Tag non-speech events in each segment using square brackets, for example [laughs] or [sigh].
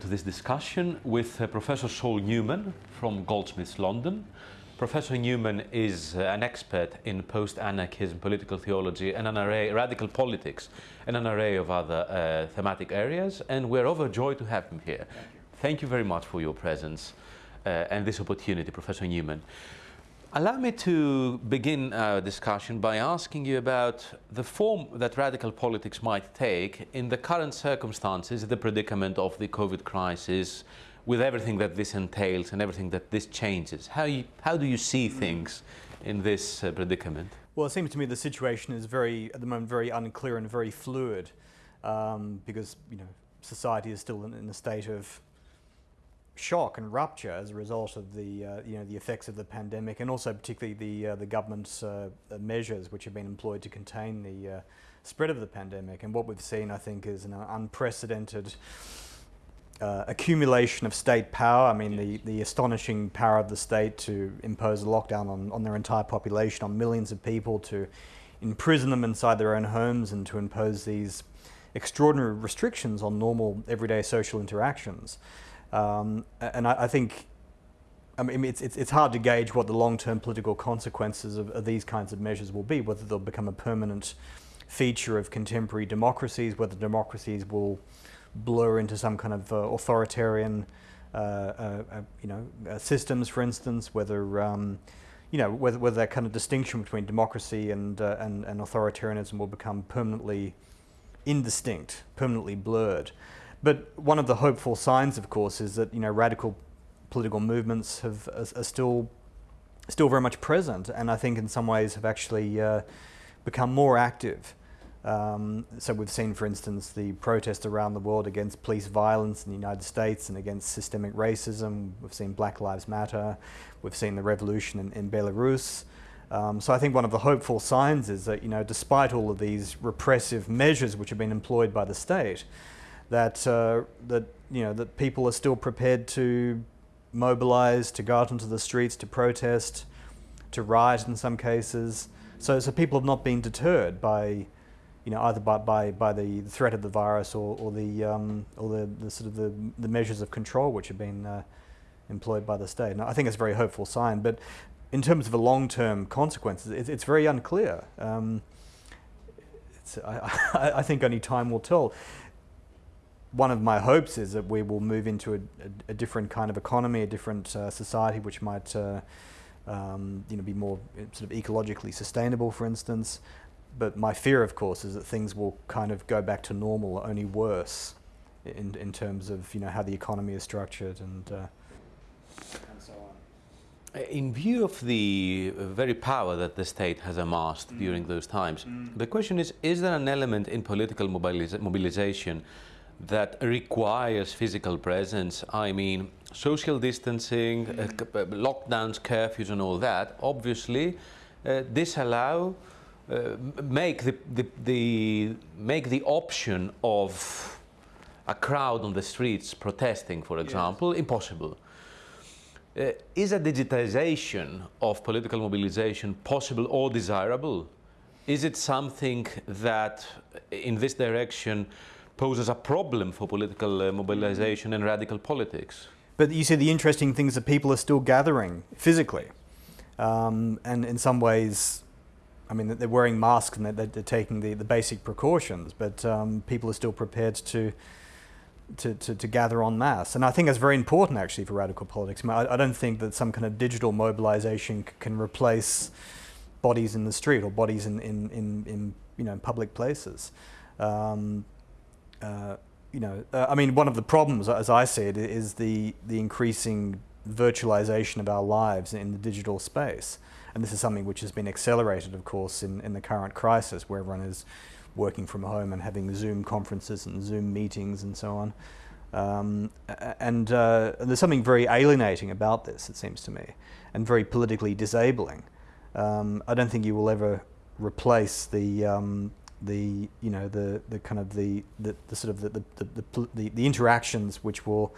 to this discussion with uh, Professor Saul Newman from Goldsmiths London. Professor Newman is uh, an expert in post-anarchism, political theology and an array, radical politics and an array of other uh, thematic areas and we're overjoyed to have him here. Thank you, Thank you very much for your presence uh, and this opportunity, Professor Newman. Allow me to begin our discussion by asking you about the form that radical politics might take in the current circumstances, the predicament of the COVID crisis, with everything that this entails and everything that this changes. How, you, how do you see things in this uh, predicament? Well, it seems to me the situation is very, at the moment, very unclear and very fluid um, because, you know, society is still in, in a state of shock and rupture as a result of the uh, you know the effects of the pandemic and also particularly the uh, the government's uh, measures which have been employed to contain the uh, spread of the pandemic. And what we've seen I think is an unprecedented uh, accumulation of state power. I mean the the astonishing power of the state to impose a lockdown on, on their entire population on millions of people to imprison them inside their own homes and to impose these extraordinary restrictions on normal everyday social interactions um, and I, I, think, I mean, it's, it's, it's hard to gauge what the long-term political consequences of, of, these kinds of measures will be, whether they'll become a permanent feature of contemporary democracies, whether democracies will blur into some kind of uh, authoritarian uh, uh, uh you know, uh, systems, for instance, whether um, you know, whether, whether that kind of distinction between democracy and, uh, and, and authoritarianism will become permanently indistinct, permanently blurred. But one of the hopeful signs, of course, is that you know radical political movements have are, are still still very much present, and I think in some ways have actually uh, become more active. Um, so we've seen, for instance, the protests around the world against police violence in the United States and against systemic racism. We've seen Black Lives Matter. We've seen the revolution in, in Belarus. Um, so I think one of the hopeful signs is that, you know, despite all of these repressive measures which have been employed by the state, that, uh, that, you know, that people are still prepared to mobilize, to go out into the streets, to protest, to riot in some cases. So, so people have not been deterred by, you know, either by, by, by the threat of the virus or, or, the, um, or the, the, sort of the, the measures of control which have been uh, employed by the state. And I think it's a very hopeful sign. But in terms of the long-term consequences, it's, it's very unclear. Um, [laughs] I, I, think only time will tell one of my hopes is that we will move into a, a, a different kind of economy, a different uh, society which might uh, um, you know, be more uh, sort of ecologically sustainable, for instance. But my fear, of course, is that things will kind of go back to normal, or only worse, in, in terms of you know, how the economy is structured and, uh, and so on. In view of the very power that the state has amassed mm. during those times, mm. the question is, is there an element in political mobiliza mobilization that requires physical presence, I mean social distancing, uh, uh, lockdowns, curfews and all that, obviously uh, disallow, uh, make, the, the, the, make the option of a crowd on the streets protesting, for example, yes. impossible. Uh, is a digitization of political mobilization possible or desirable? Is it something that in this direction poses a problem for political uh, mobilization and radical politics. But you see the interesting things that people are still gathering physically. Um, and in some ways, I mean, they're wearing masks and they're, they're taking the, the basic precautions, but um, people are still prepared to, to, to, to, gather en masse. And I think that's very important actually for radical politics. I, mean, I, I don't think that some kind of digital mobilization can replace bodies in the street or bodies in, in, in, in you know, public places. Um, uh, you know, uh, I mean, one of the problems, as I see it, is the, the increasing virtualization of our lives in the digital space. And this is something which has been accelerated, of course, in, in the current crisis, where everyone is working from home and having Zoom conferences and Zoom meetings and so on. Um, and uh, there's something very alienating about this, it seems to me, and very politically disabling. Um, I don't think you will ever replace the, um, the you know the the kind of the the, the sort of the the, the the, the interactions which will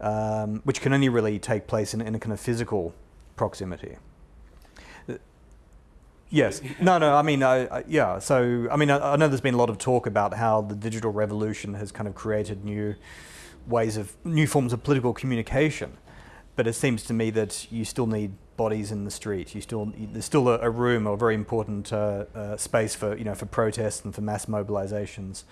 um, which can only really take place in, in a kind of physical proximity. Yes. No, no, I mean, I, I, yeah, so, I mean, I, I, know there's been a lot of talk about how the digital revolution has kind of created new ways of new forms of political communication. But it seems to me that you still need bodies in the street. You still there's still a, a room or a very important uh, uh, space for you know for protests and for mass mobilizations.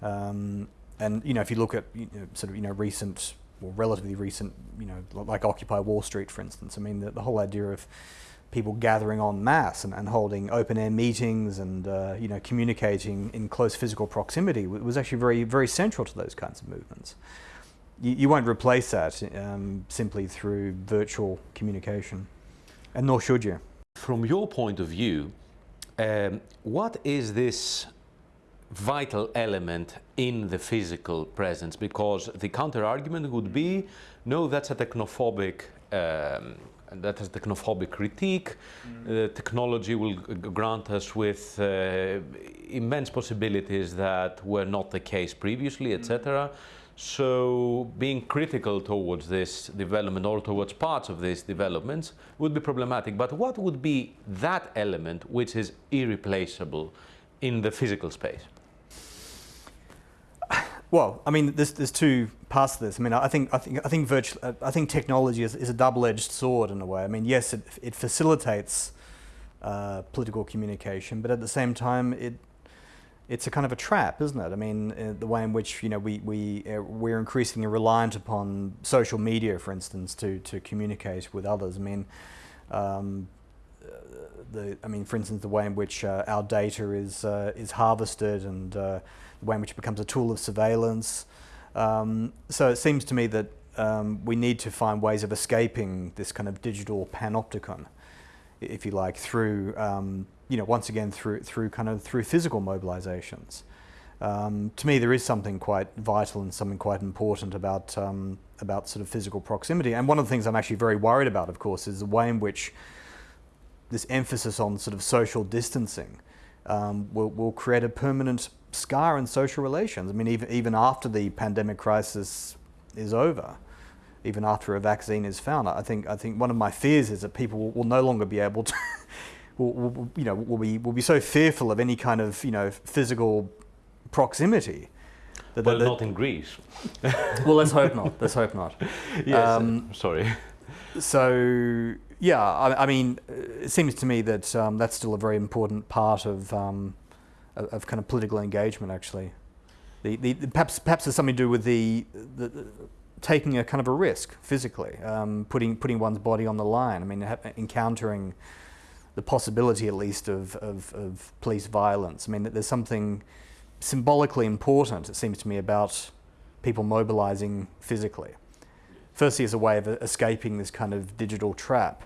Um, and you know if you look at you know, sort of you know recent or relatively recent you know like Occupy Wall Street for instance. I mean the, the whole idea of people gathering en masse and, and holding open air meetings and uh, you know communicating in close physical proximity was actually very very central to those kinds of movements. You, you won't replace that um, simply through virtual communication, and nor should you. From your point of view, um, what is this vital element in the physical presence? Because the counter argument would be, no, that's a technophobic um, that is technophobic critique. Mm. Uh, technology will grant us with uh, immense possibilities that were not the case previously, etc. Mm. So being critical towards this development or towards parts of these developments would be problematic. But what would be that element which is irreplaceable in the physical space? Well, I mean, there's, there's two parts to this. I mean, I think I think I think virtual, I think technology is, is a double-edged sword in a way. I mean, yes, it, it facilitates uh, political communication, but at the same time, it it's a kind of a trap, isn't it? I mean, uh, the way in which you know we we uh, we're increasingly reliant upon social media, for instance, to to communicate with others. I mean. Um, the, I mean, for instance, the way in which uh, our data is uh, is harvested and uh, the way in which it becomes a tool of surveillance. Um, so it seems to me that um, we need to find ways of escaping this kind of digital panopticon, if you like, through um, you know once again through through kind of through physical mobilizations. Um, to me, there is something quite vital and something quite important about um, about sort of physical proximity. And one of the things I'm actually very worried about, of course, is the way in which this emphasis on sort of social distancing um, will, will create a permanent scar in social relations. I mean, even, even after the pandemic crisis is over, even after a vaccine is found, I think, I think one of my fears is that people will, will no longer be able to, will, will, you know, will be, will be so fearful of any kind of, you know, physical proximity. That, well, that, not in Greece. [laughs] well, let's hope not. Let's hope not. [laughs] yes, um, sorry. So, yeah, I, I, mean, it seems to me that um, that's still a very important part of, um, of, of, kind of political engagement, actually. The, the, the, perhaps, perhaps there's something to do with the, the, taking a kind of a risk physically, um, putting, putting one's body on the line. I mean, encountering the possibility, at least, of, of, of police violence. I mean, there's something symbolically important, it seems to me, about people mobilizing physically. Firstly, as a way of escaping this kind of digital trap,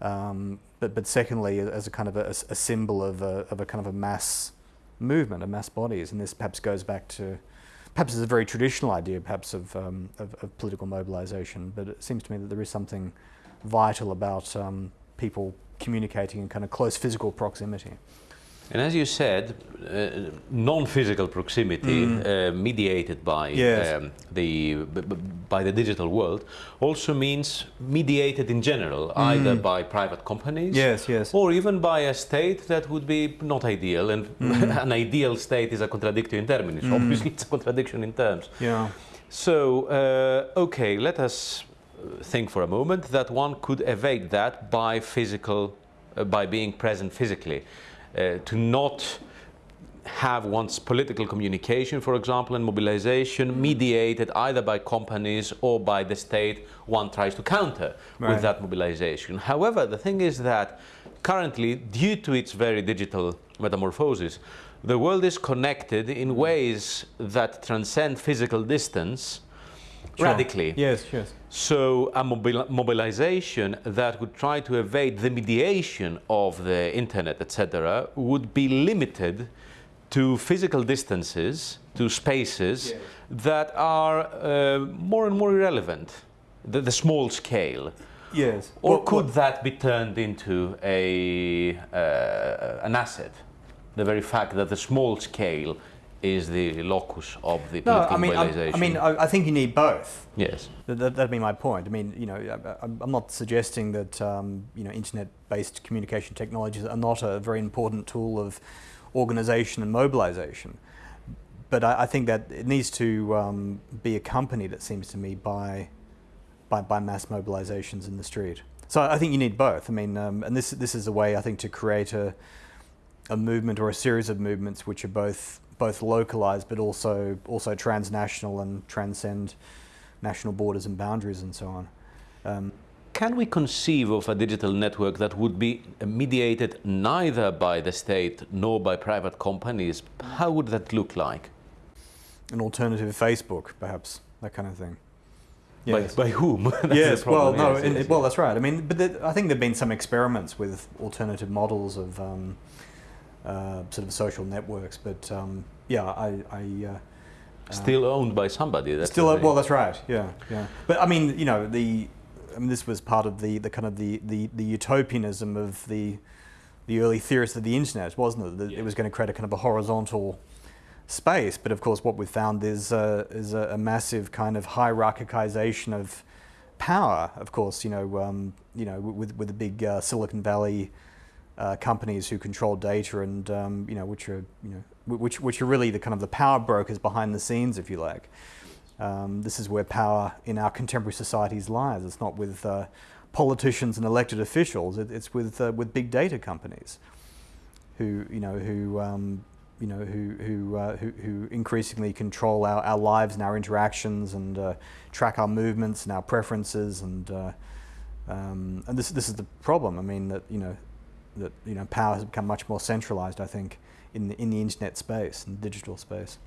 um, but, but secondly, as a kind of a, a symbol of a, of a kind of a mass movement, of mass bodies. And this perhaps goes back to, perhaps it's a very traditional idea, perhaps, of, um, of, of, political mobilization. But it seems to me that there is something vital about um, people communicating in kind of close physical proximity. And as you said, uh, non-physical proximity mm. uh, mediated by yes. um, the by the digital world also means mediated in general, mm. either by private companies, yes, yes, or even by a state that would be not ideal. And mm. [laughs] an ideal state is a contradictory in terms. Mm. Obviously, it's a contradiction in terms. Yeah. So, uh, okay, let us think for a moment that one could evade that by physical, uh, by being present physically. Uh, to not have one's political communication, for example, and mobilization mediated either by companies or by the state one tries to counter right. with that mobilization. However, the thing is that currently, due to its very digital metamorphosis, the world is connected in ways that transcend physical distance sure. radically. Yes, yes. So a mobil mobilization that would try to evade the mediation of the internet, etc., would be limited to physical distances, to spaces yes. that are uh, more and more irrelevant, the, the small scale. Yes. Or what, could what? that be turned into a, uh, an asset? The very fact that the small scale is the locus of the no, political I mean, mobilization. I, I mean, I, I, think you need both. Yes. That, would be my point. I mean, you know, I, am not suggesting that, um, you know, internet-based communication technologies are not a very important tool of organization and mobilization. but I, I, think that it needs to um, be accompanied, it seems to me, by, by, by mass mobilizations in the street. So I think you need both. I mean, um, and this this is a way I think to create a a movement or a series of movements which are both both localized but also also transnational and transcend national borders and boundaries and so on. Um, can we conceive of a digital network that would be mediated neither by the state nor by private companies? How would that look like? An alternative Facebook, perhaps, that kind of thing. Yes. By, by whom? [laughs] yes, well, no, yes, yes, well, that's right. I mean, but the, I think there have been some experiments with alternative models of um, uh, sort of social networks, but um, yeah, I, I uh, still owned by somebody. That's still, well, that's right. Yeah, yeah. But I mean, you know, the I mean, this was part of the, the kind of the, the, the utopianism of the the early theorists of the internet, wasn't it? That yeah. it was going to create a kind of a horizontal space. But of course, what we've found is uh, is a, a, massive kind of hierarchization of power. Of course, you know, um, you know, with with the big uh, Silicon Valley uh, companies who control data and um, you know, which are you know, which which are really the kind of the power brokers behind the scenes, if you like. Um, this is where power in our contemporary societies lies. It's not with uh, politicians and elected officials. It, it's with uh, with big data companies, who you know who um, you know who who, uh, who, who increasingly control our, our lives and our interactions and uh, track our movements and our preferences and uh, um, and this this is the problem. I mean that you know that you know power has become much more centralized. I think in the, in the internet space and digital space.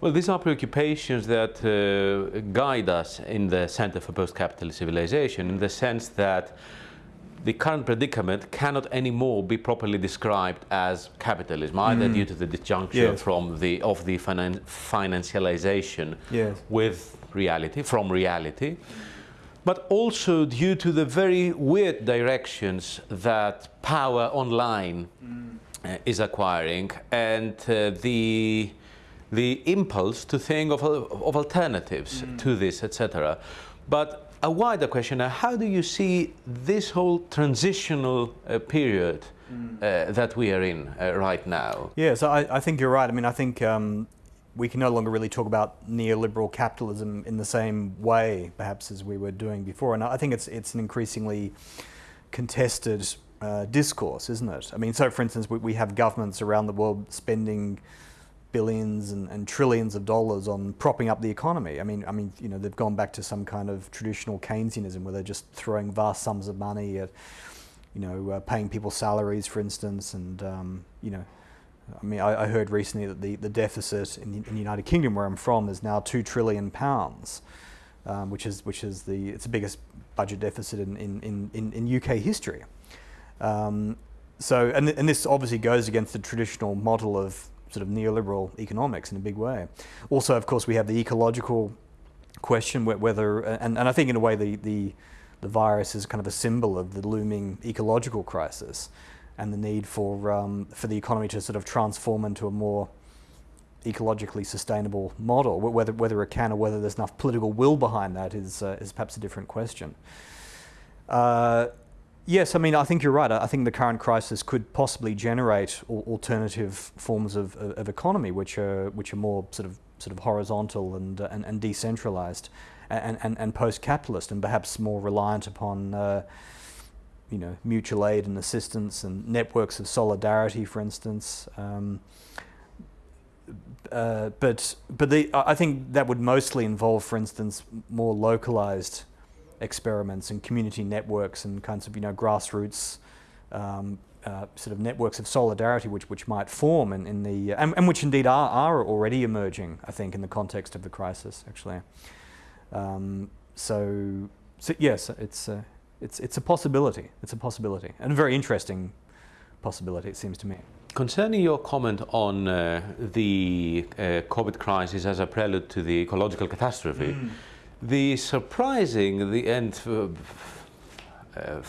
Well, these are preoccupations that uh, guide us in the Center for Post-Capitalist Civilization in the sense that the current predicament cannot anymore be properly described as capitalism, either mm. due to the disjuncture yes. from the, of the finan financialization yes. with reality, from reality, but also due to the very weird directions that power online mm. uh, is acquiring and uh, the the impulse to think of, of alternatives mm. to this, etc. But a wider question, how do you see this whole transitional uh, period mm. uh, that we are in uh, right now? Yeah, so I, I, think you're right. I mean, I think um, we can no longer really talk about neoliberal capitalism in the same way, perhaps, as we were doing before. And I think it's, it's an increasingly contested uh, discourse, isn't it? I mean, so for instance, we, we have governments around the world spending billions and, and, trillions of dollars on propping up the economy. I mean, I mean, you know, they've gone back to some kind of traditional Keynesianism where they're just throwing vast sums of money at, you know, uh, paying people salaries, for instance, and um, you know, I mean, I, I, heard recently that the, the deficit in the, in the, United Kingdom, where I'm from, is now two trillion pounds, um, which is which is the it's the biggest budget deficit in in, in, in UK history. Um, so, and, and this obviously goes against the traditional model of sort of neoliberal economics in a big way. Also, of course, we have the ecological question whether, and, and I think in a way the, the, the virus is kind of a symbol of the looming ecological crisis and the need for, um, for the economy to sort of transform into a more ecologically sustainable model. Whether, whether it can or whether there's enough political will behind that is, uh, is perhaps a different question. Uh, Yes, I mean, I think you're right. I think the current crisis could possibly generate alternative forms of, of, economy, which are which are more sort of sort of horizontal and uh, and, and, decentralized, and, and, and post-capitalist, and perhaps more reliant upon. Uh, you know, mutual aid and assistance and networks of solidarity, for instance. Um, uh, but but the, I think that would mostly involve, for instance, more localized experiments and community networks and kinds of you know grassroots um, uh, sort of networks of solidarity which which might form in, in the and, and, which indeed are, are already emerging I think in the context of the crisis actually um, so so yes it's a, it's it's a possibility it's a possibility and a very interesting possibility it seems to me Concerning your comment on uh, the uh, COVID crisis as a prelude to the ecological catastrophe, mm. The surprising, the end, uh, uh,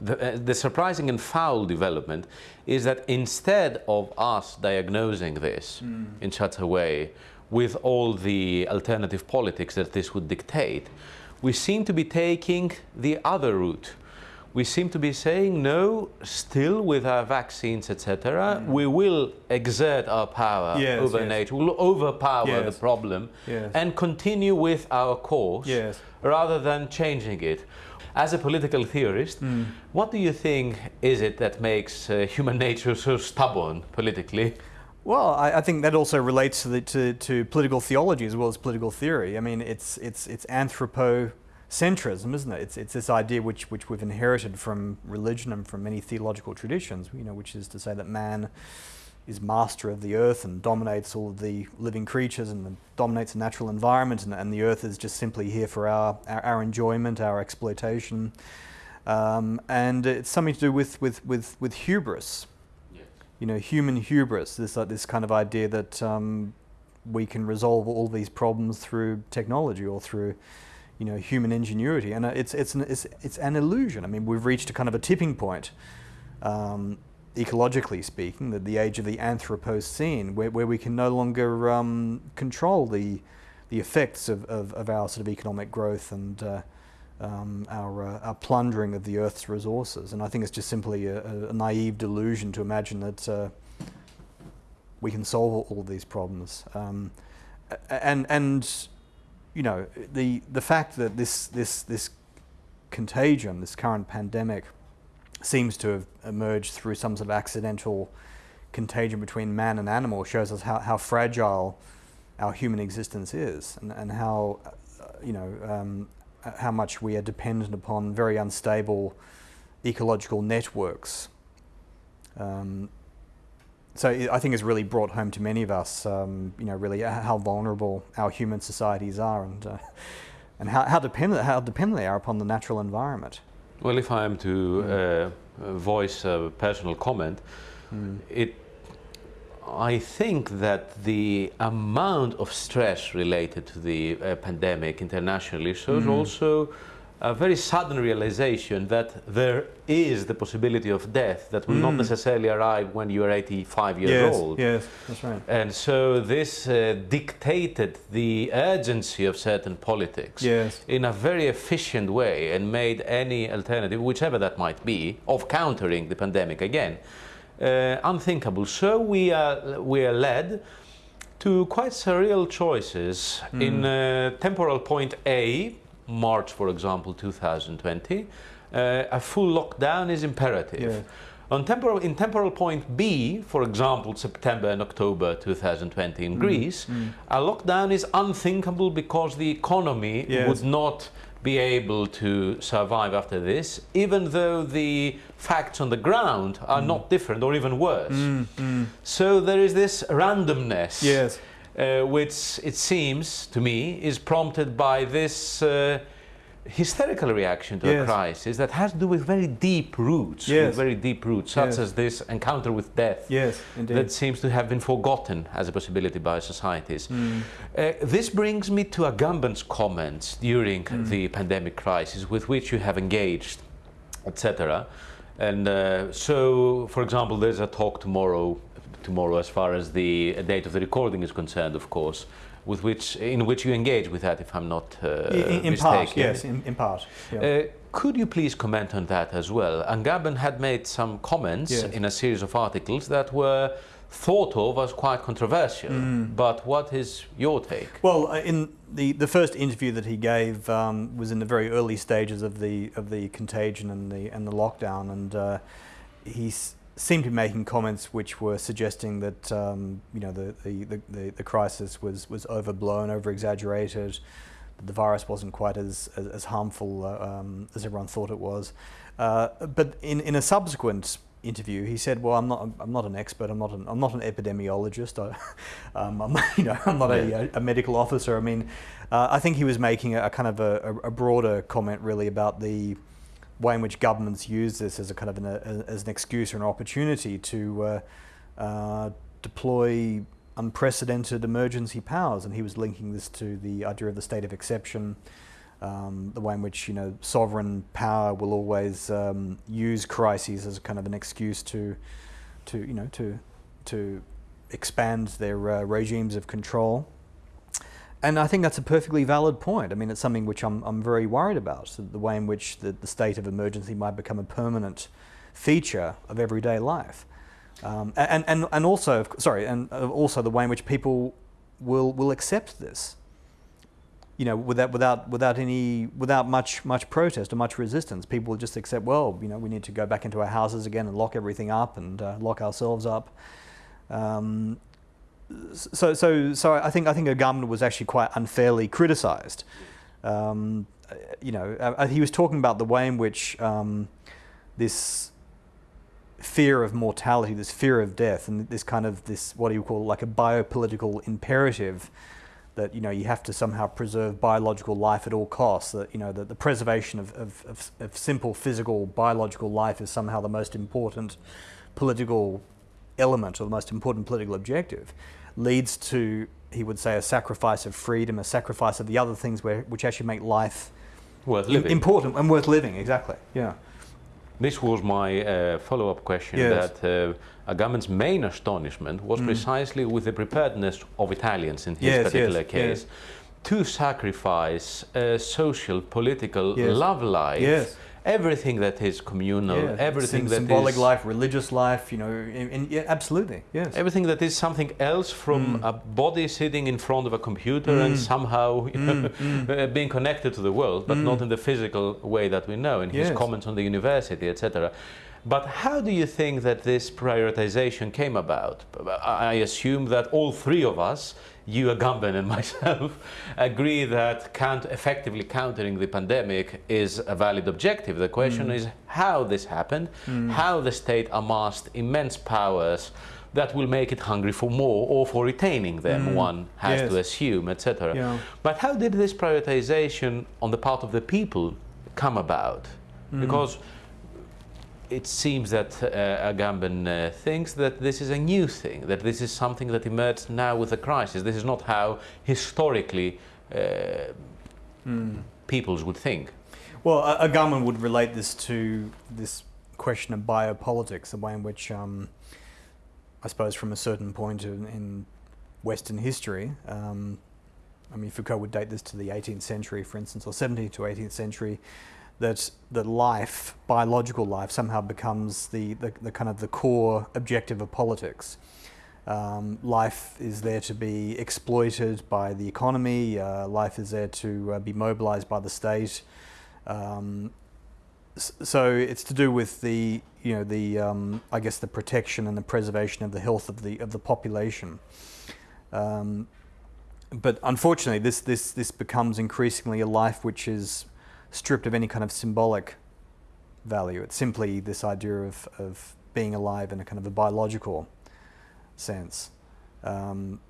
the, uh, the surprising and foul development is that instead of us diagnosing this mm. in such a way with all the alternative politics that this would dictate, we seem to be taking the other route, we seem to be saying no, still with our vaccines, etc. Mm. We will exert our power yes, over yes. nature, we'll overpower yes. the problem and continue with our course rather than changing it. As a political theorist, mm. what do you think is it that makes uh, human nature so stubborn politically? Well, I, I, think that also relates to, the, to, to, political theology as well as political theory. I mean, it's, it's, it's anthropocentrism, isn't it? It's, it's this idea which, which we've inherited from religion and from many theological traditions, you know, which is to say that man is master of the earth and dominates all of the living creatures and dominates the natural environment and, and the earth is just simply here for our, our, our enjoyment, our exploitation. Um, and it's something to do with, with, with, with hubris, you know, human hubris, this, uh, this kind of idea that um, we can resolve all these problems through technology or through, you know, human ingenuity. And uh, it's, it's, an, it's, it's an illusion. I mean, we've reached a kind of a tipping point, um, ecologically speaking, that the age of the Anthropocene, where, where we can no longer um, control the, the effects of, of, of, our sort of economic growth and uh, um, our, uh, our, plundering of the Earth's resources. And I think it's just simply a, a naive delusion to imagine that uh, we can solve all these problems. Um, and, and, you know, the, the fact that this, this, this contagion, this current pandemic, seems to have emerged through some sort of accidental contagion between man and animal shows us how, how fragile our human existence is and, and how, uh, you know, um, how much we are dependent upon very unstable ecological networks. Um, so I think it's really brought home to many of us, um, you know, really how vulnerable our human societies are and, uh, [laughs] and how, how, dependent, how dependent they are upon the natural environment. Well, if I am to mm. uh, voice a personal comment, mm. it I think that the amount of stress related to the uh, pandemic internationally shows mm -hmm. also a very sudden realization that there is the possibility of death that will mm. not necessarily arrive when you are 85 years yes, old. Yes, that's right. And so this uh, dictated the urgency of certain politics yes. in a very efficient way and made any alternative, whichever that might be, of countering the pandemic again uh, unthinkable. So we are, we are led to quite surreal choices. Mm. In uh, temporal point A, March, for example, 2020, uh, a full lockdown is imperative. Yeah. On temporal, in temporal point B, for example, September and October 2020 in mm. Greece, mm. a lockdown is unthinkable because the economy yes. would not be able to survive after this, even though the facts on the ground are mm. not different or even worse. Mm, mm. So there is this randomness. Yes. Uh, which it seems to me is prompted by this uh, hysterical reaction to yes. a crisis that has to do with very deep roots, yes. very deep roots, such yes. as this encounter with death yes, indeed. that seems to have been forgotten as a possibility by societies. Mm. Uh, this brings me to Agamben's comments during mm. the pandemic crisis with which you have engaged, etc. And uh, so, for example, there's a talk tomorrow, tomorrow as far as the date of the recording is concerned, of course, with which, in which you engage with that, if I'm not uh, in, in part, yes, in, in part. Yeah. Uh, could you please comment on that as well? Agamben had made some comments yes. in a series of articles that were thought of as quite controversial. Mm. But what is your take? Well, uh, in the, the first interview that he gave um, was in the very early stages of the of the contagion and the and the lockdown, and uh, he's seemed to be making comments which were suggesting that um, you know the, the, the, the, crisis was, was overblown, over-exaggerated, the virus wasn't quite as, as, as harmful uh, um, as everyone thought it was. Uh, but in, in a subsequent interview, he said, "Well, I'm not. I'm not an expert. I'm not an. I'm not an epidemiologist. I, [laughs] um, I'm, [laughs] you know, I'm not a, a medical officer. I mean, uh, I think he was making a, a kind of a, a, broader comment, really, about the way in which governments use this as a kind of an, a, as an excuse or an opportunity to uh, uh, deploy unprecedented emergency powers, and he was linking this to the idea of the state of exception, um, the way in which you know sovereign power will always um, use crises as kind of an excuse to, to you know to to expand their uh, regimes of control. And I think that's a perfectly valid point. I mean, it's something which I'm, I'm very worried about, the way in which the, the state of emergency might become a permanent feature of everyday life. Um, and, and, and also, sorry, and uh, also the way in which people will, will accept this you know, without without without any without much much protest or much resistance, people will just accept. Well, you know, we need to go back into our houses again and lock everything up and uh, lock ourselves up. Um, so so so I think I think Agamben was actually quite unfairly criticised. Um, you know, uh, he was talking about the way in which um, this fear of mortality, this fear of death, and this kind of this what do you call like a biopolitical imperative that you know you have to somehow preserve biological life at all costs. That you know that the preservation of, of, of, of, simple physical biological life is somehow the most important political element or the most important political objective, leads to he would say a sacrifice of freedom, a sacrifice of the other things where, which actually make life worth living. important and worth living. Exactly. Yeah. This was my uh, follow-up question. Yes. That uh, Agamben's main astonishment was mm. precisely with the preparedness of Italians in his yes, particular yes, case yes. To sacrifice uh, social, political, love life everything that is communal, yeah. everything Sym that symbolic is life, religious life, you know, in, in, yeah, absolutely, yes. Everything that is something else from mm. a body sitting in front of a computer mm. and somehow you know, mm. mm. [laughs] being connected to the world, but not mm. in the physical way that we know, in yes. his comments on the university, etc. But how do you think that this prioritization came about? I assume that all three of us you, Agamben, and [laughs] myself agree that count effectively countering the pandemic is a valid objective. The question mm. is how this happened, mm. how the state amassed immense powers that will make it hungry for more or for retaining them, mm. one has yes. to assume, etc. Yeah. But how did this prioritization on the part of the people come about? Mm. Because it seems that uh, Agamben uh, thinks that this is a new thing, that this is something that emerged now with the crisis. This is not how historically uh, mm. peoples would think. Well, Agamben would relate this to this question of biopolitics, the way in which, um, I suppose, from a certain point in, in Western history, um, I mean, Foucault would date this to the 18th century, for instance, or 17th to 18th century, that that life, biological life, somehow becomes the, the, the kind of the core objective of politics. Um, life is there to be exploited by the economy. Uh, life is there to uh, be mobilized by the state. Um, so it's to do with the, you know, the, um, I guess, the protection and the preservation of the health of the of the population. Um, but unfortunately, this this this becomes increasingly a life which is stripped of any kind of symbolic value. It's simply this idea of, of being alive in a kind of a biological sense. Um,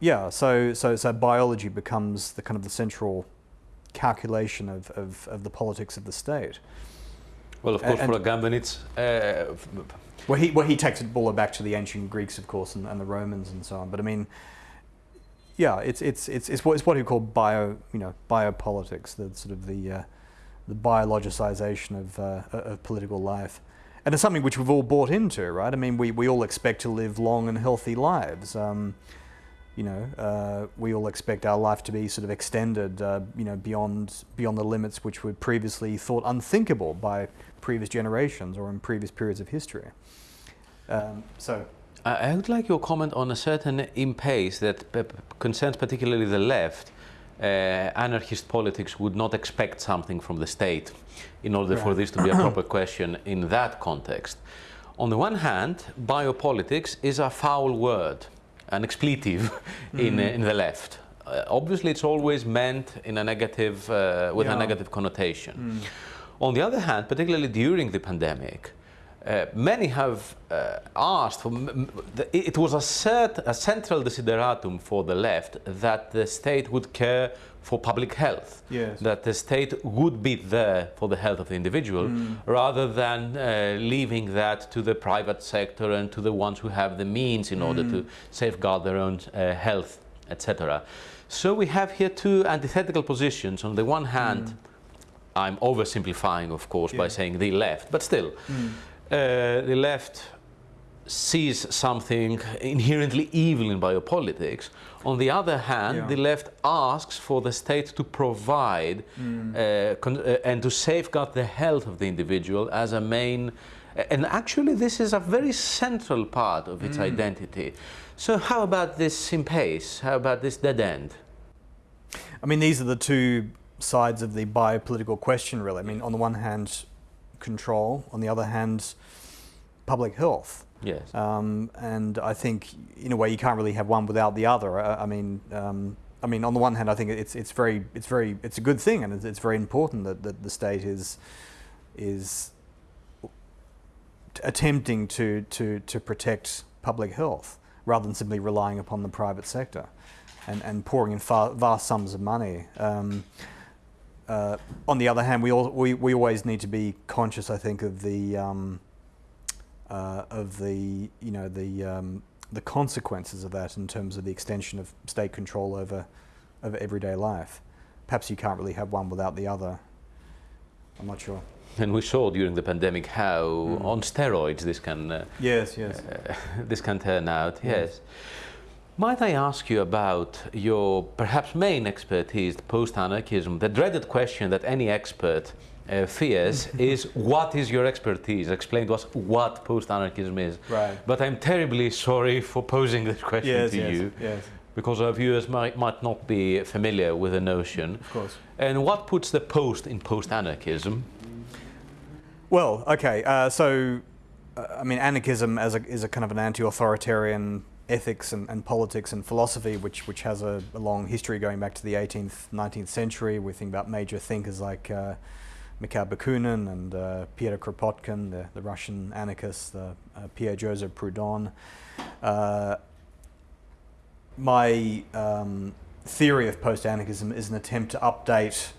yeah, so, so, so biology becomes the kind of the central calculation of, of, of the politics of the state. Well, of course, and, for Agamben, it's... Uh, well, he, well, he takes it all back to the ancient Greeks, of course, and, and the Romans and so on. But I mean, yeah, it's it's it's it's what, it's what he called bio you know biopolitics, the sort of the uh, the biologicization of uh, of political life, and it's something which we've all bought into, right? I mean, we we all expect to live long and healthy lives. Um, you know, uh, we all expect our life to be sort of extended, uh, you know, beyond beyond the limits which were previously thought unthinkable by previous generations or in previous periods of history. Um, so I would like your comment on a certain impasse that concerns particularly the left. Uh, anarchist politics would not expect something from the state in order right. for this to be a [coughs] proper question in that context. On the one hand, biopolitics is a foul word, an expletive [laughs] in, uh, in the left. Uh, obviously, it's always meant in a negative, uh, with yeah. a negative connotation. Mm. On the other hand, particularly during the pandemic, uh, many have uh, asked for, it was a, cert, a central desideratum for the left that the state would care for public health, yes. that the state would be there for the health of the individual mm. rather than uh, leaving that to the private sector and to the ones who have the means in mm. order to safeguard their own uh, health, etc. So we have here two antithetical positions. On the one hand, mm. I'm oversimplifying, of course, yeah. by saying the left, but still. Mm. Uh, the left sees something inherently evil in biopolitics. On the other hand, Yeah. the left asks for the state to provide Mm. uh, con- uh, and to safeguard the health of the individual as a main. And actually, this is a very central part of Mm. its identity. So, how about this impasse? How about this dead end? I mean, these are the two sides of the biopolitical question, really. I mean, on the one hand, control, on the other hand, public health. Yes. Um, and I think, in a way, you can't really have one without the other. I, I mean, um, I mean, on the one hand, I think it's it's very it's very it's a good thing, and it's, it's very important that, that the state is is attempting to, to, to protect public health rather than simply relying upon the private sector and, and pouring in far, vast sums of money. Um, uh, on the other hand, we, all, we, we always need to be conscious, I think, of the um, uh, of the you know the um, the consequences of that in terms of the extension of state control over over everyday life. Perhaps you can't really have one without the other. I'm not sure. And we saw during the pandemic how Mm. on steroids this can uh, Yes, yes. uh, [laughs] this can turn out. Yes. Yes. Might I ask you about your perhaps main expertise, post-anarchism? The dreaded question that any expert uh, fears [laughs] is, "What is your expertise?" Explain to us what post-anarchism is. Right. But I'm terribly sorry for posing this question Yes, to yes, you, yes. because our viewers might, might not be familiar with the notion. Of course. And what puts the post in post-anarchism? Well, okay. Uh, so, uh, I mean, anarchism as a, is a kind of an anti-authoritarian ethics and, and politics and philosophy, which which has a, a long history going back to the 18th, 19th century. We think about major thinkers like uh, Mikhail Bakunin and uh, Pyotr Kropotkin, the, the Russian anarchist, the, uh, Pierre Joseph Proudhon. Uh, my um, theory of post-anarchism is an attempt to update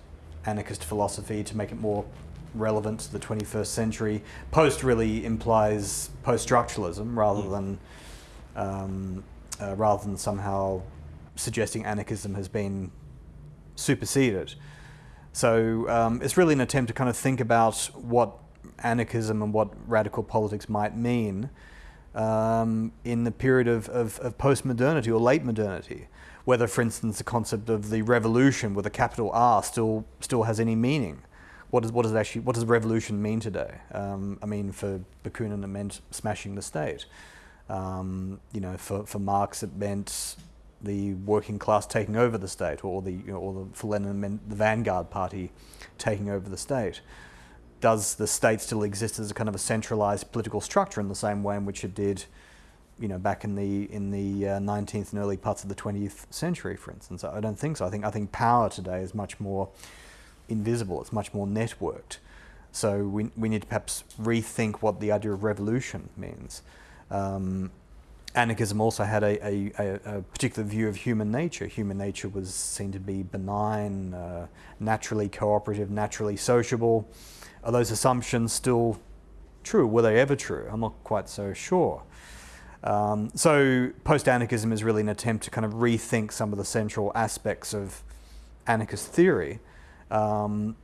anarchist philosophy to make it more relevant to the 21st century. Post really implies post-structuralism rather Mm. than um, uh, rather than somehow suggesting anarchism has been superseded. So um, it's really an attempt to kind of think about what anarchism and what radical politics might mean um, in the period of, of, of post-modernity or late modernity. Whether, for instance, the concept of the revolution with a capital R still still has any meaning. What does what does actually what does revolution mean today? Um, I mean, for Bakunin, it meant smashing the state. Um, you know, for, for Marx, it meant the working class taking over the state, or the you know, or the, for Lenin, meant the vanguard party taking over the state. Does the state still exist as a kind of a centralized political structure in the same way in which it did, you know, back in the in the uh, 19th and early parts of the 20th century, for instance? I don't think so. I think I think power today is much more invisible. It's much more networked. So we we need to perhaps rethink what the idea of revolution means. Um, anarchism also had a, a, a, particular view of human nature. Human nature was seen to be benign, uh, naturally cooperative, naturally sociable. Are those assumptions still true? Were they ever true? I'm not quite so sure. Um, so post-anarchism is really an attempt to kind of rethink some of the central aspects of anarchist theory um,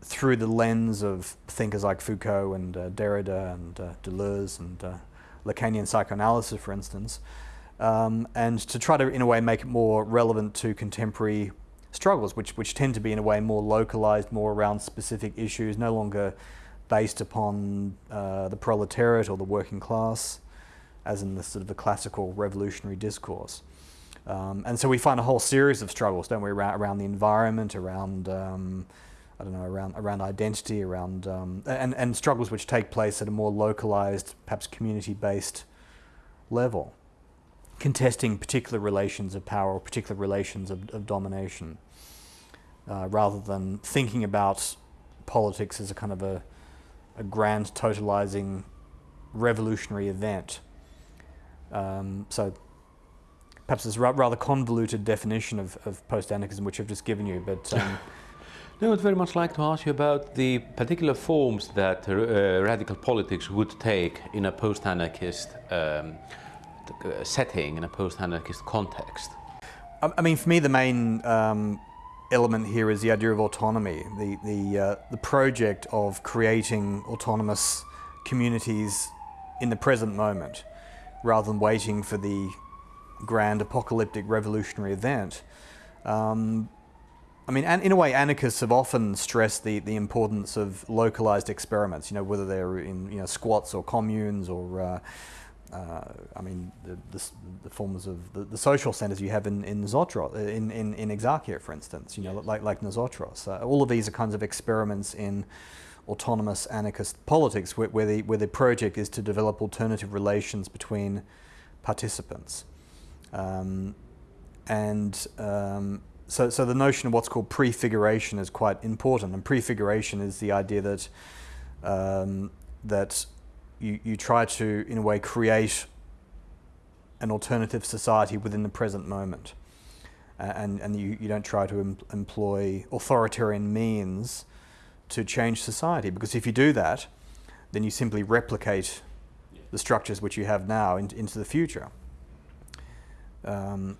through the lens of thinkers like Foucault and uh, Derrida and uh, Deleuze and uh, Lacanian psychoanalysis, for instance, um, and to try to, in a way, make it more relevant to contemporary struggles, which, which tend to be, in a way, more localized, more around specific issues, no longer based upon uh, the proletariat or the working class, as in the sort of the classical revolutionary discourse. Um, and so we find a whole series of struggles, don't we, around, around the environment, around um, I don't know, around around identity, around um, and and struggles which take place at a more localized, perhaps community-based level, contesting particular relations of power or particular relations of, of domination, uh, rather than thinking about politics as a kind of a a grand totalizing revolutionary event. Um, so perhaps a rather convoluted definition of, of post-anarchism which I've just given you, but um, [laughs] No, I'd very much like to ask you about the particular forms that uh, radical politics would take in a post-anarchist um, uh, setting, in a post-anarchist context. I I mean, for me, the main um, element here is the idea of autonomy, the the uh, the project of creating autonomous communities in the present moment, rather than waiting for the grand apocalyptic revolutionary event. Um, I mean, in a way, anarchists have often stressed the, the importance of localized experiments, you know, whether they're in you know, squats or communes or, uh, uh, I mean, the, the, the, forms of the, the, social centers you have in, in Zotros, in, in, in Exarchia, for instance, you know, like, like Nosotros. Uh, all of these are kinds of experiments in autonomous anarchist politics where, where, the, where the project is to develop alternative relations between participants. Um, and um, so, so the notion of what's called prefiguration is quite important. And prefiguration is the idea that, um, that you, you try to, in a way, create an alternative society within the present moment. Uh, and, and you, you don't try to em employ authoritarian means to change society. Because if you do that, then you simply replicate the structures which you have now in, into the future. Um,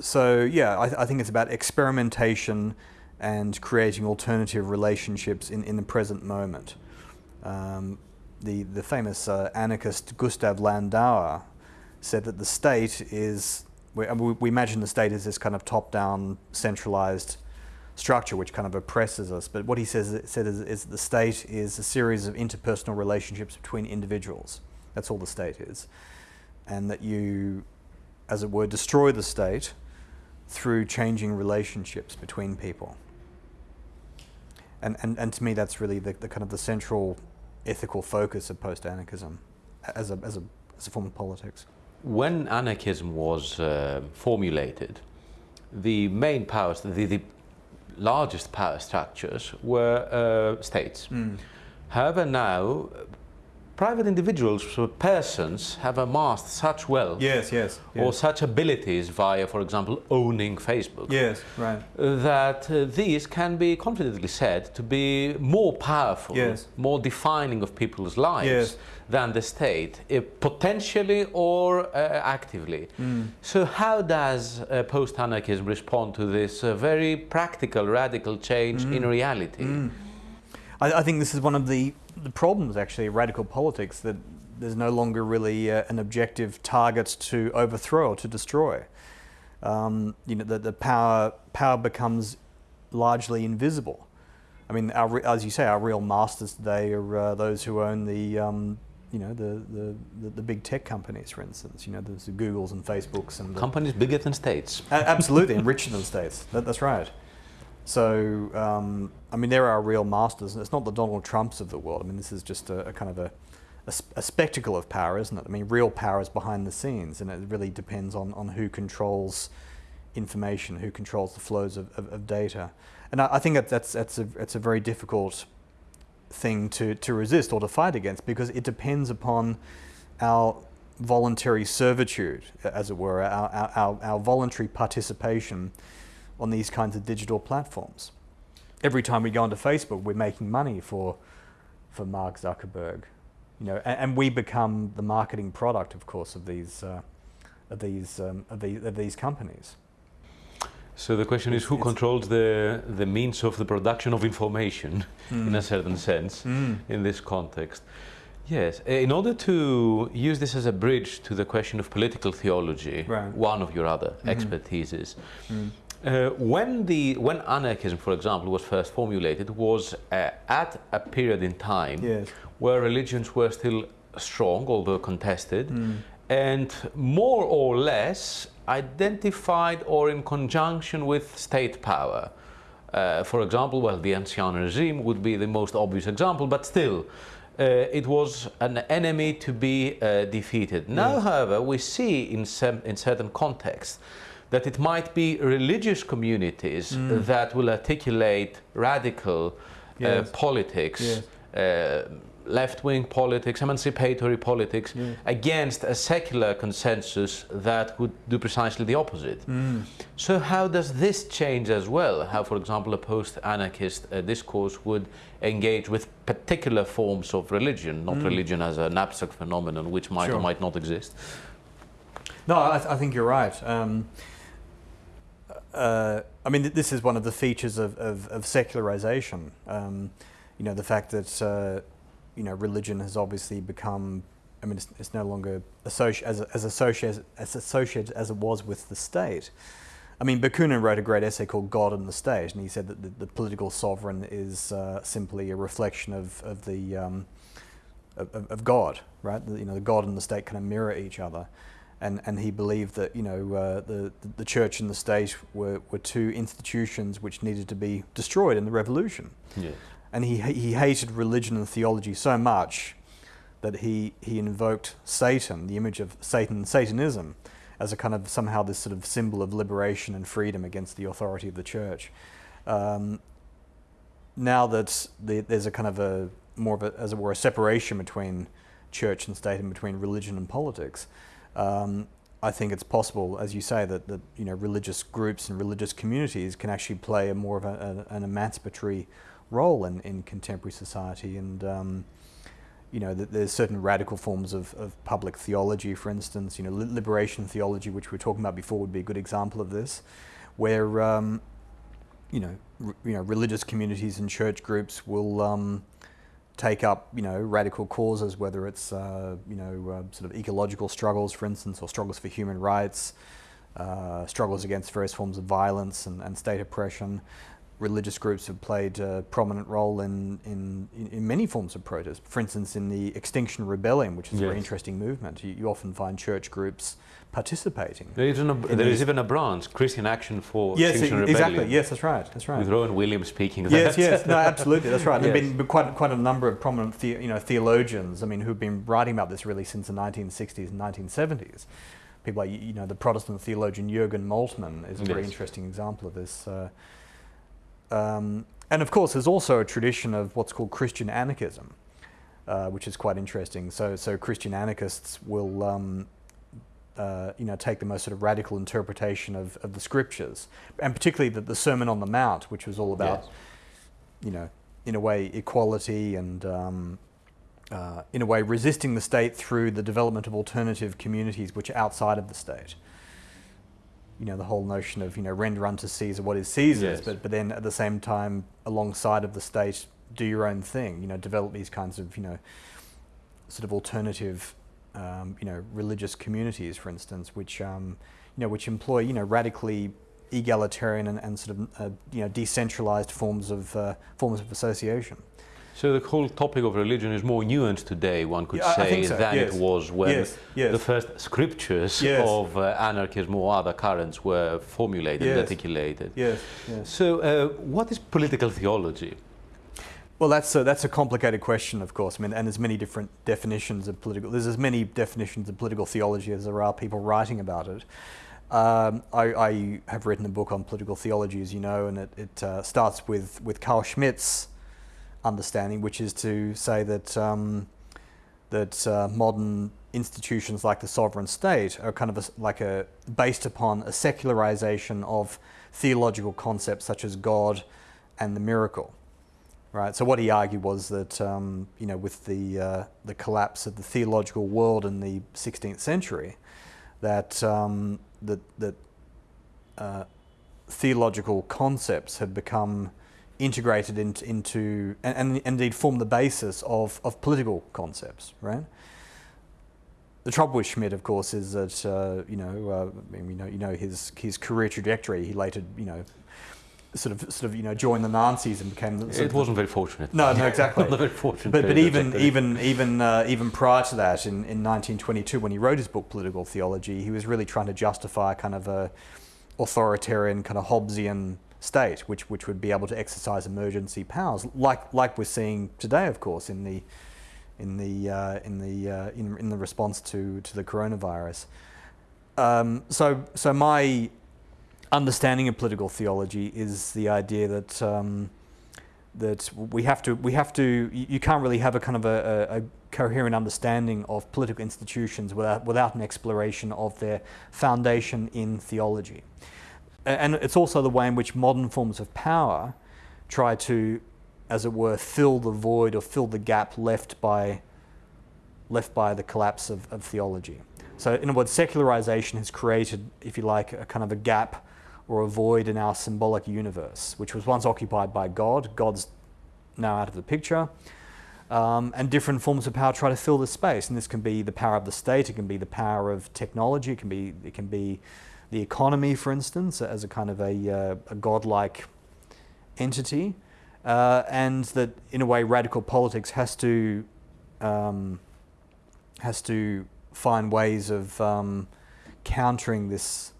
so yeah, I, I, think it's about experimentation and creating alternative relationships in, in the present moment. Um, the, the famous uh, anarchist Gustav Landauer said that the state is, we, we imagine the state as this kind of top-down centralized structure which kind of oppresses us. But what he says said is, is the state is a series of interpersonal relationships between individuals. That's all the state is. And that you as it were, destroy the state through changing relationships between people. And, and, and to me, that's really the, the kind of the central ethical focus of post-anarchism as a, as, a, as a form of politics. When anarchism was uh, formulated, the main powers, the, the largest power structures were uh, states. Mm. However, now private individuals, persons, have amassed such wealth yes, yes, yes, or such abilities via, for example, owning Facebook. Yes, right. That uh, these can be confidently said to be more powerful, yes. more defining of people's lives yes. than the state, uh, potentially or uh, actively. Mm. So how does uh, post-anarchism respond to this uh, very practical, radical change mm. in reality? Mm. I, I think this is one of the the problems actually radical politics that there's no longer really uh, an objective target to overthrow or to destroy. Um, you know, the, the power, power becomes largely invisible. I mean, our, as you say, our real masters today are uh, those who own the, um, you know, the, the, the, the, big tech companies, for instance. You know, there's the Googles and Facebooks and companies bigger than states. absolutely, and richer than states. That, that's right. So, um, I mean, there are real masters, and it's not the Donald Trumps of the world. I mean, this is just a, a kind of a, a, a, spectacle of power, isn't it? I mean, real power is behind the scenes, and it really depends on, on who controls information, who controls the flows of, of, of data. And I, I, think that that's, that's, a, that's a very difficult thing to, to resist or to fight against because it depends upon our voluntary servitude, as it were, our, our, our voluntary participation on these kinds of digital platforms. Every time we go onto Facebook, we're making money for, for Mark Zuckerberg, you know, and, and we become the marketing product, of course, of these, uh, of these, um, of, these, of these companies. So the question is who controls the, the means of the production of information mm. in a certain sense mm. in this context. Yes, in order to use this as a bridge to the question of political theology, right. one of your other mm -hmm. expertises. Uh, when, the, when anarchism, for example, was first formulated, was uh, at a period in time yes. where religions were still strong, although contested, mm. and more or less identified or in conjunction with state power. Uh, for example, well, the Ancien regime would be the most obvious example, but still, uh, it was an enemy to be uh, defeated. Now, however, we see in, some, in certain contexts that it might be religious communities mm. that will articulate radical uh, yes. uh, politics, yes. uh, left-wing politics, emancipatory politics, yes. against a secular consensus that would do precisely the opposite. Mm. So how does this change as well? How, for example, a post-anarchist uh, discourse would engage with particular forms of religion, not mm. religion as an abstract phenomenon which might sure. or might not exist? No, I, th I think you're right. Um, uh, I mean, this is one of the features of, of, of secularization. Um, you know, the fact that, uh, you know, religion has obviously become I mean, it's, it's no longer associ- as, as, associated, as associated as it was with the state. I mean, Bakunin wrote a great essay called God and the State, and he said that the, the political sovereign is uh, simply a reflection of, of the um, of, of, God, right? The, you know, the God and the state kind of mirror each other, and and he believed that you know uh, the the church and the state were, were two institutions which needed to be destroyed in the revolution. Yes. And he he hated religion and theology so much that he he invoked Satan, the image of Satan Satanism, as a kind of somehow this sort of symbol of liberation and freedom against the authority of the church. Um, now that the, there's a kind of a more of a, as it were, a separation between church and state and between religion and politics. Um, I think it's possible, as you say, that, that you know religious groups and religious communities can actually play a more of a, a, an emancipatory role in, in contemporary society, and um, you know that there's certain radical forms of, of public theology, for instance, you know liberation theology, which we were talking about before, would be a good example of this, where um, you know you know religious communities and church groups will um, take up, you know, radical causes, whether it's, uh, you know, uh, sort of ecological struggles, for instance, or struggles for human rights, uh, struggles against various forms of violence and, and state oppression. Religious groups have played a prominent role in, in, in many forms of protest. For instance, in the Extinction Rebellion, which is yes. a very interesting movement, you, you often find church groups participating. There is, a, there is even a branch, Christian Action for yes, Extinction exactly. Rebellion. Yes, that's right. That's right. With Rowan Williams speaking. Yes, yes, no, absolutely, that's right. There have [laughs] been quite quite a number of prominent the, you know theologians. I mean, who've been writing about this really since the 1960s and 1970s. People like you know the Protestant theologian Jürgen Moltmann is a yes. very interesting example of this. Uh, um, and of course, there's also a tradition of what's called Christian anarchism, uh, which is quite interesting. So, so Christian anarchists will um, uh, you know, take the most sort of radical interpretation of, of the scriptures, and particularly the, the Sermon on the Mount, which was all about, yes. you know, in a way, equality and, um, uh, in a way, resisting the state through the development of alternative communities which are outside of the state. You know, the whole notion of, you know, render unto Caesar what is Caesar's, yes. but, but then at the same time, alongside of the state, do your own thing, you know, develop these kinds of, you know, sort of alternative um, you know, religious communities, for instance, which, um, you know, which employ, you know, radically egalitarian and, and sort of, uh, you know, decentralized forms of, uh, forms of association. So the whole topic of religion is more nuanced today, one could yeah, say, so. than yes. it was when yes. Yes. the first scriptures of uh, anarchism or other currents were formulated and articulated. Yes. So uh, what is political theology? Well, that's a, that's a complicated question, of course. I mean, and there's many different definitions of political. There's as many definitions of political theology as there are people writing about it. Um, I, I, have written a book on political theology, as you know, and it, it uh, starts with with Carl Schmitt's understanding, which is to say that um, that uh, modern institutions like the sovereign state are kind of a, like a based upon a secularization of theological concepts such as God and the miracle right? So what he argued was that um, you know with the uh, the collapse of the theological world in the 16th century, that um, that that uh, theological concepts had become integrated into, into and, and, indeed form the basis of, of political concepts, right? The trouble with Schmitt, of course, is that uh, you know, uh, I mean, you know, you know his his career trajectory. He later, you know, sort of sort of you know joined the Nazis and became. it wasn't very fortunate. No, no, exactly. [laughs] Not very fortunate. But but even even even uh, even prior to that, in, in 1922, when he wrote his book Political Theology, he was really trying to justify kind of a authoritarian kind of Hobbesian state, which which would be able to exercise emergency powers, like like we're seeing today, of course, in the in the uh, in the uh, in, in the response to to the coronavirus. Um, so so my understanding of political theology is the idea that um, that we have to we have to you can't really have a kind of a, a, a, coherent understanding of political institutions without without an exploration of their foundation in theology, and it's also the way in which modern forms of power try to, as it were, fill the void or fill the gap left by left by the collapse of, of theology. So, in other words, secularization has created, if you like, a kind of a gap or a void in our symbolic universe, which was once occupied by God. God's now out of the picture. Um, and different forms of power try to fill the space. And this can be the power of the state, it can be the power of technology, it can be, it can be the economy, for instance, as a kind of a, uh, a godlike entity. Uh, and that, in a way, radical politics has to um, has to find ways of um, countering this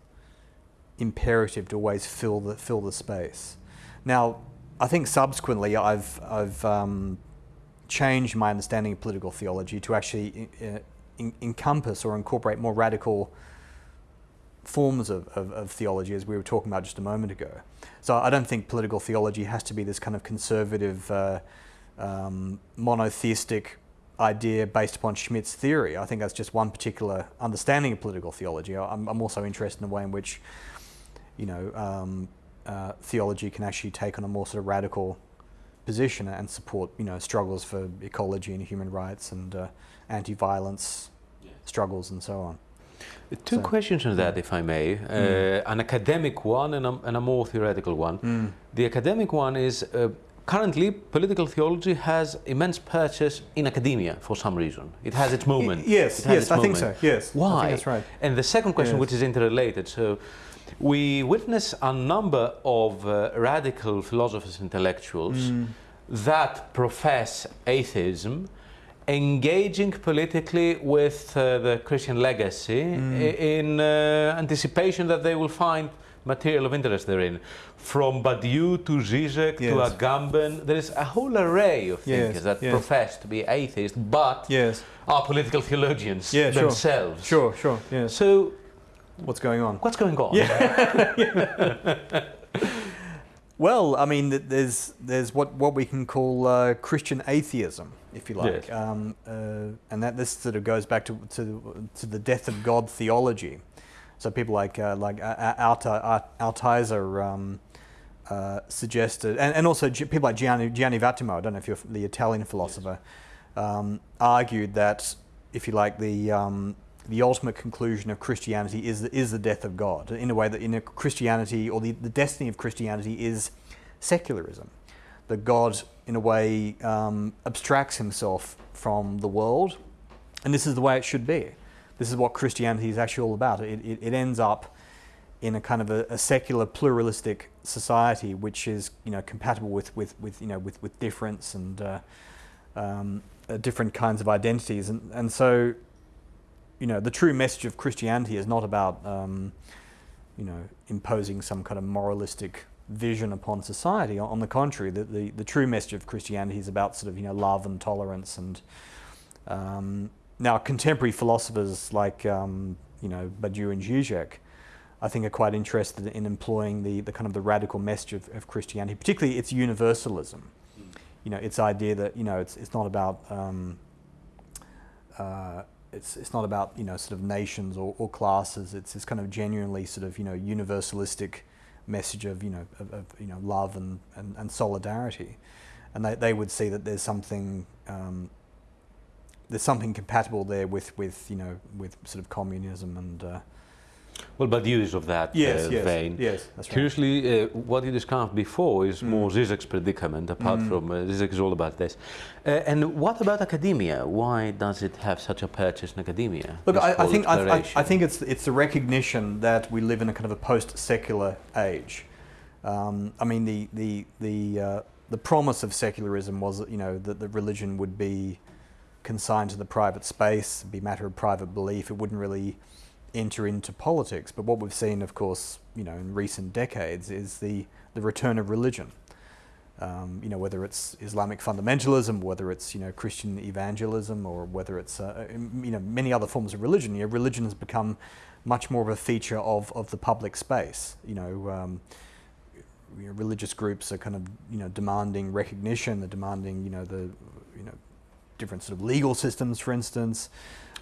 imperative to always fill the fill the space. Now, I think subsequently I've I've um, changed my understanding of political theology to actually uh, in, encompass or incorporate more radical forms of, of, of, theology, as we were talking about just a moment ago. So I don't think political theology has to be this kind of conservative, uh, um, monotheistic idea based upon Schmitt's theory. I think that's just one particular understanding of political theology. I'm, I'm also interested in the way in which, you know, um, uh, theology can actually take on a more sort of radical position and support, you know, struggles for ecology and human rights and uh, anti-violence yeah. struggles and so on. Two so, questions on that, if I may. Mm. Uh, an academic one and a, and a more theoretical one. Mm. The academic one is uh, currently political theology has immense purchase in academia for some reason. It has its moment. yes, yes, I moment. think so. Yes, why? that's right. And the second question, yes. which is interrelated, so we witness a number of uh, radical philosophers, intellectuals mm. that profess atheism, engaging politically with uh, the Christian legacy mm. in uh, anticipation that they will find material of interest therein. From Badiou to Zizek yes. to Agamben, there is a whole array of thinkers yes. that yes. profess to be atheists, but are political theologians yeah, themselves. Sure, sure, sure. So, what's going on? What's going on? Yeah. [laughs] well, I mean, there's there's what what we can call uh, Christian atheism, if you like, um, uh, and that this sort of goes back to to to the death of God theology. So people like uh, like Altizer um, uh, suggested, and, and also people like Gianni, Gianni Vattimo, I don't know if you're the Italian philosopher, yes. um, argued that, if you like, the um, the ultimate conclusion of Christianity is the, is the death of God. In a way that in a Christianity, or the, the destiny of Christianity is secularism. That God, in a way, um, abstracts himself from the world, and this is the way it should be. This is what Christianity is actually all about. It, it, it ends up in a kind of a, a, secular pluralistic society, which is you know compatible with with, with you know with, with difference and uh, um, uh, different kinds of identities, and and so you know the true message of Christianity is not about um, you know imposing some kind of moralistic vision upon society. On the contrary, the, the, the true message of Christianity is about sort of you know love and tolerance and um, now, contemporary philosophers like um, you know Badiou and Zizek, I think, are quite interested in employing the, the kind of the radical message of, of Christianity, particularly its universalism. You know, its idea that you know it's it's not about um, uh, it's it's not about you know sort of nations or, or classes. It's this kind of genuinely sort of you know universalistic message of you know of, of you know love and, and, and solidarity, and they, they would see that there's something um, there's something compatible there with, with you know with sort of communism and. Uh, well, but use of that yes, uh, yes, vein. Yes, that's right. Curiously, uh, what you discussed before is mm. more Zizek's predicament, apart mm. from uh, Zizek is all about this. Uh, and what about academia? Why does it have such a purchase in academia? Look, I, I, think I, I, I, think it's it's the recognition that we live in a kind of a post-secular age. Um, I mean, the the the uh, the promise of secularism was that you know that the religion would be consigned to the private space, be matter of private belief. It wouldn't really enter into politics. But what we've seen, of course, you know, in recent decades, is the the return of religion. Um, you know, whether it's Islamic fundamentalism, whether it's you know Christian evangelism, or whether it's uh, you know many other forms of religion. You know, religion has become much more of a feature of, of the public space. You know, um, you know, religious groups are kind of you know demanding recognition. They're demanding you know the you know different sort of legal systems, for instance.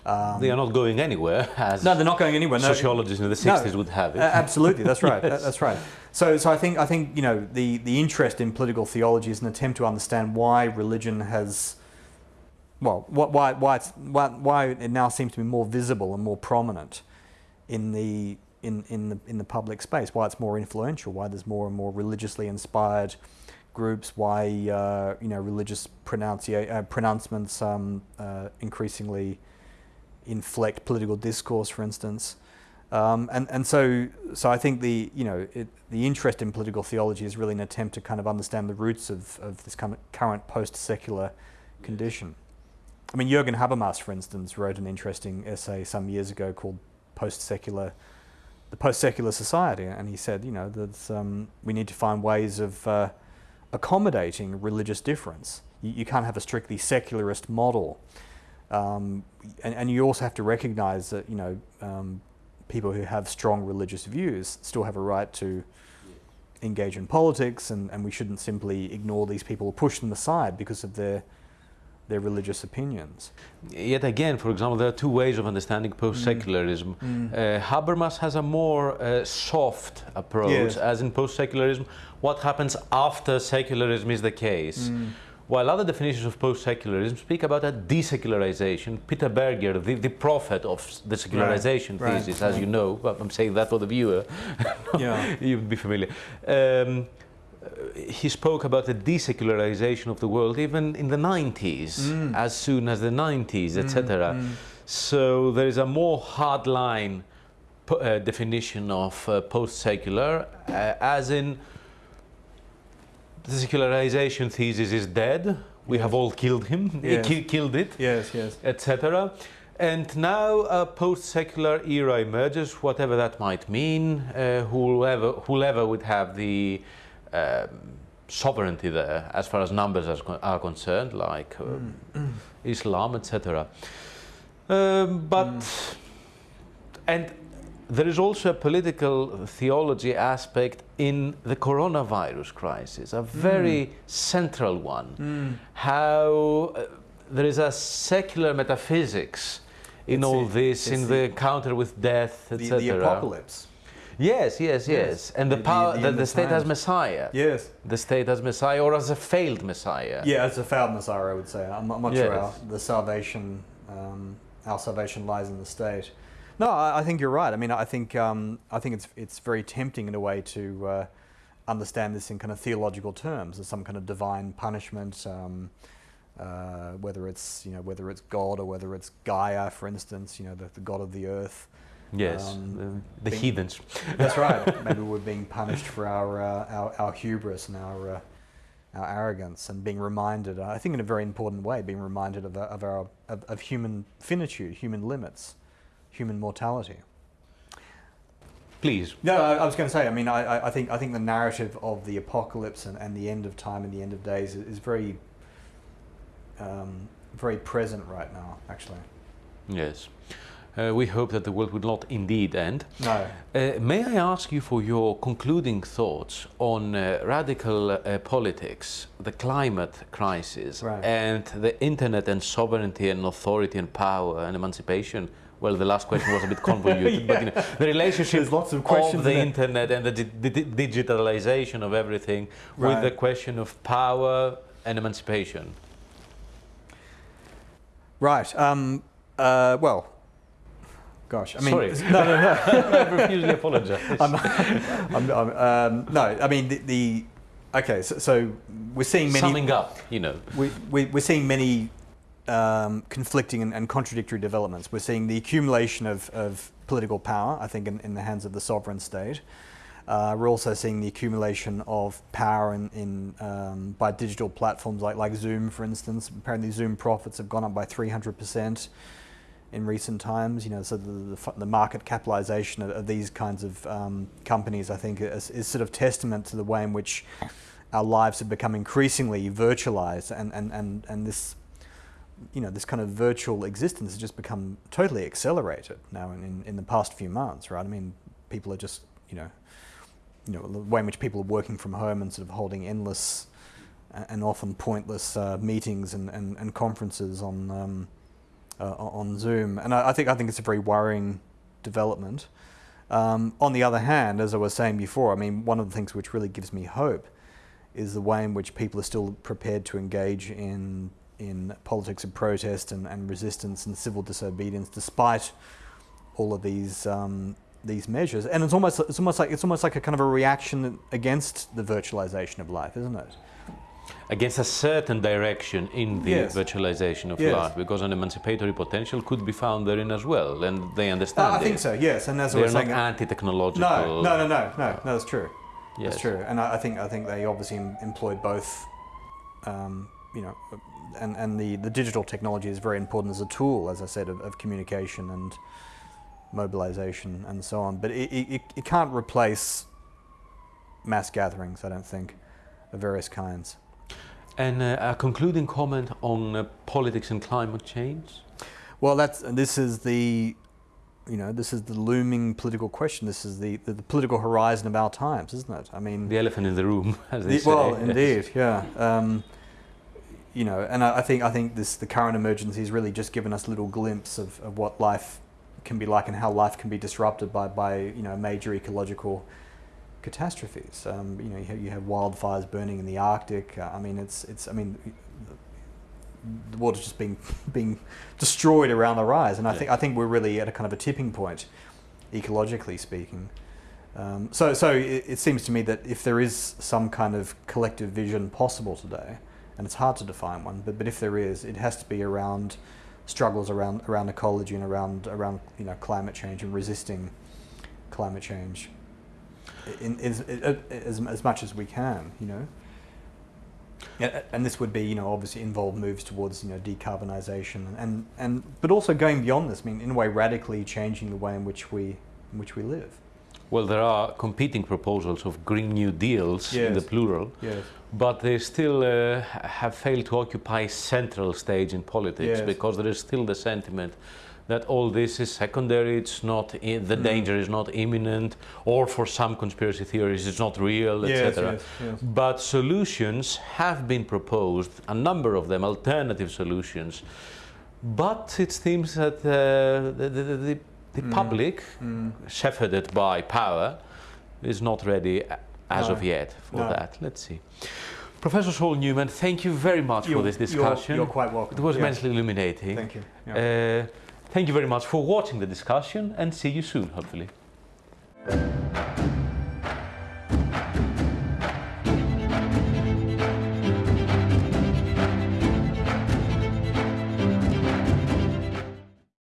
Um, they are not going anywhere. [laughs] no, they're not going anywhere. No. Sociologists in the 60s no, would have it. Absolutely, that's right. [laughs] yes. That's right. So, so I think I think you know the the interest in political theology is an attempt to understand why religion has, well, why why it's, why why it now seems to be more visible and more prominent in the in in the in the public space. Why it's more influential. Why there's more and more religiously inspired groups, why uh, you know religious pronunci- uh, pronouncements um, uh, increasingly inflect political discourse, for instance. Um, and and so so I think the you know it, the interest in political theology is really an attempt to kind of understand the roots of, of this kind of current post-secular condition. I mean, Jürgen Habermas, for instance, wrote an interesting essay some years ago called "Post-Secular." The post-secular society, and he said, you know, that um, we need to find ways of uh, accommodating religious difference. You, you, can't have a strictly secularist model. Um, and, and, you also have to recognize that, you know, um, people who have strong religious views still have a right to engage in politics, and, and we shouldn't simply ignore these people or push them aside because of their their religious opinions. Yet again, for example, there are two ways of understanding post-secularism. Mm. Mm. Uh, Habermas has a more uh, soft approach, yes. as in post-secularism, what happens after secularism is the case. Mm. While other definitions of post-secularism speak about a desecularization, Peter Berger, the, the prophet of the secularization right, thesis, right, as you know, I'm saying that for the viewer, [laughs] yeah. you would be familiar. Um, he spoke about the desecularization of the world even in the 90s, mm. as soon as the 90s, etc. Mm, mm. So there is a more hardline uh, definition of uh, post-secular, uh, as in the secularization thesis is dead. We yes. have all killed him. Yes. Ki killed it. Yes, yes. Etc. And now a post-secular era emerges, whatever that might mean. Uh, whoever, whoever would have the um, sovereignty there, as far as numbers are concerned, like um, mm. Islam, etc. Um, but mm. and there is also a political theology aspect in the coronavirus crisis, a very mm. central one. Mm. How uh, there is a secular metaphysics in it's all this, in the, the, encounter with death, etc. The, the, apocalypse. Yes, yes, yes, yes. And the, the power that the state has Messiah. Yes. The state has Messiah or as a failed Messiah. Yeah, as a failed Messiah, I would say. I'm, I'm not yes. sure our, the salvation, um, our salvation lies in the state. No, I, I think you're right. I mean, I think um, I think it's it's very tempting in a way to uh, understand this in kind of theological terms as some kind of divine punishment. Um, uh, whether it's you know whether it's God or whether it's Gaia, for instance, you know the, the god of the earth. Yes, um, the, the being, heathens. that's right. [laughs] Maybe we're being punished for our uh, our, our, hubris and our uh, our arrogance, and being reminded. I think in a very important way, being reminded of, of our of, of human finitude, human limits human mortality. Please. No, I, I was going to say. I mean, I, I, think I think the narrative of the apocalypse and, and the end of time and the end of days is, is very, um, very present right now. Actually. Yes. Uh, we hope that the world will not indeed end. No. Uh, may I ask you for your concluding thoughts on uh, radical uh, politics, the climate crisis, right. and the internet and sovereignty and authority and power and emancipation well, the last question was a bit [laughs] convoluted, yeah. but you know, the relationship There's lots of, questions of the internet and the di di digitalization of everything right. with the question of power and emancipation. Right. Um, uh, well, gosh, I mean, sorry, [laughs] no, no, no. [laughs] I profusely apologise. I'm, I'm, I'm, um, no, I mean the, the okay. So, so, we're seeing many. Summing up, you know, we, we we're seeing many um, conflicting and, and, contradictory developments. We're seeing the accumulation of, of political power, I think, in, in, the hands of the sovereign state. Uh, we're also seeing the accumulation of power in, in um, by digital platforms like, like Zoom, for instance. Apparently, Zoom profits have gone up by 300% in recent times. You know, so the, the, the market capitalization of, of, these kinds of um, companies, I think, is, is sort of testament to the way in which our lives have become increasingly virtualized, and, and, and, and this you know, this kind of virtual existence has just become totally accelerated now in, in the past few months, right? I mean, people are just, you know, you know, the way in which people are working from home and sort of holding endless and often pointless uh, meetings and, and, and, conferences on um, uh, on Zoom, and I, I, think I think it's a very worrying development. Um, on the other hand, as I was saying before, I mean, one of the things which really gives me hope is the way in which people are still prepared to engage in in politics of protest and, and resistance and civil disobedience, despite all of these um, these measures, and it's almost it's almost like it's almost like a kind of a reaction against the virtualization of life, isn't it? Against a certain direction in the Yes. virtualization of Yes. life, because an emancipatory potential could be found therein as well, and they understand Uh, I think it. so. Yes, and as I They're not saying, anti-technological. no, no, no, no, no, no, that's true. Yes. That's true, and I, I think I think they obviously em- employed both. Um, you know, and and the the digital technology is very important as a tool, as I said, of, of communication and mobilization and so on. But it, it, it- can't replace mass gatherings. I don't think, of various kinds. And uh, a concluding comment on uh, politics and climate change. Well, that's this is the, you know, this is the looming political question. This is the, the, the political horizon of our times, isn't it? I mean, The elephant in the room, [laughs] as they the- say. well, indeed, yeah. [laughs] Um, you know, and I, I think I think this the current emergency has really just given us a little glimpse of, of what life can be like and how life can be disrupted by, by you know major ecological catastrophes. Um, you know, you have, you have wildfires burning in the Arctic. Uh, I mean, it's it's I mean. The, the water's just being [laughs] being destroyed around the rise, and I Yeah. think I think we're really at a kind of a tipping point, ecologically speaking. Um, so, so it, it seems to me that if there is some kind of collective vision possible today, and it's hard to define one, but, but if there is, it has to be around struggles around around ecology and around around you know climate change and resisting climate change in, in, in, as, as much as we can, you know. And this would be, you know, obviously involve moves towards, you know, decarbonisation and, and but also going beyond this. I mean, in a way, radically changing the way in which we in which we live. Well, there are competing proposals of Green New Deals in the plural, Yes. but they still uh, have failed to occupy central stage in politics Yes. because there is still the sentiment that all this is secondary, it's not the Mm. danger is not imminent, or for some conspiracy theories it's not real, Yes, etc. yes, yes. But solutions have been proposed, a number of them, alternative solutions. But it seems that uh, the, the, the, the Mm. public, Mm. shepherded by power, is not ready as No. of yet for No. that. Let's see. Professor Saul Newman, thank you very much for You're- this discussion. You're, you're quite welcome. it was immensely illuminating. Thank you. Yeah. Uh, thank you very much for watching the discussion and see you soon, hopefully.